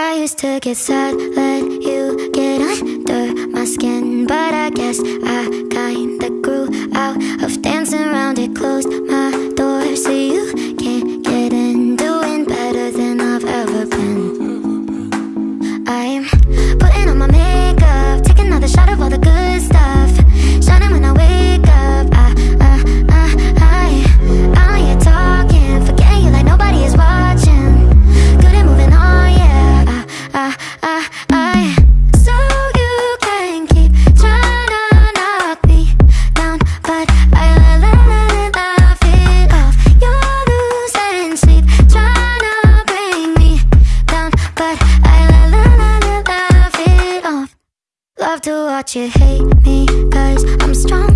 I used to get sad when you get under my skin But I guess I kinda grew out of dancing love to watch you hate me Cause I'm strong.